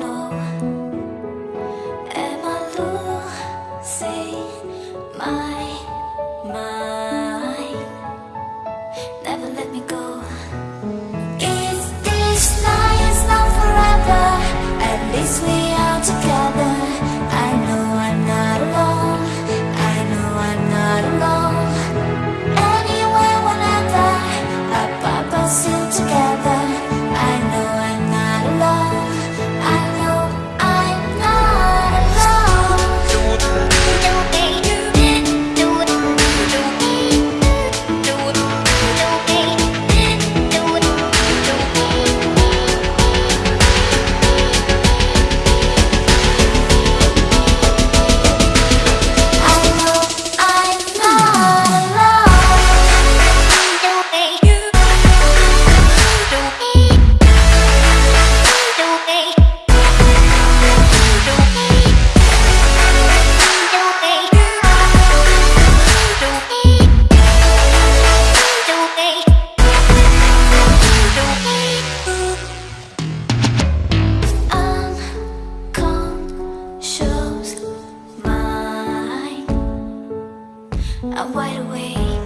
know. I'm wide awake.